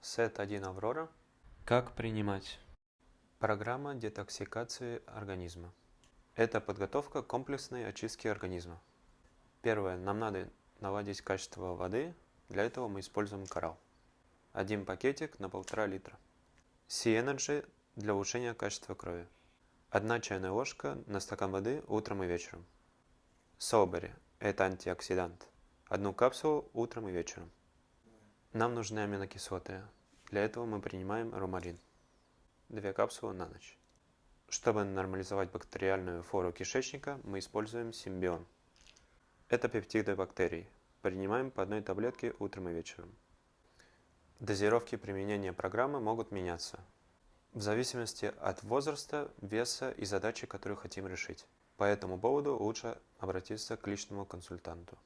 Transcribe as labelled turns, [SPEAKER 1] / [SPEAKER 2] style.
[SPEAKER 1] Сет 1 Аврора.
[SPEAKER 2] Как принимать?
[SPEAKER 1] Программа детоксикации организма. Это подготовка комплексной очистке организма. Первое. Нам надо наладить качество воды. Для этого мы используем коралл. Один пакетик на полтора литра. Sea-Energy для улучшения качества крови. Одна чайная ложка на стакан воды утром и вечером. Солбери – это антиоксидант. Одну капсулу утром и вечером. Нам нужны аминокислоты. Для этого мы принимаем ромарин. Две капсулы на ночь. Чтобы нормализовать бактериальную флору кишечника, мы используем симбион. Это пептиды бактерий. Принимаем по одной таблетке утром и вечером. Дозировки применения программы могут меняться в зависимости от возраста, веса и задачи, которую хотим решить. По этому поводу лучше обратиться к личному консультанту.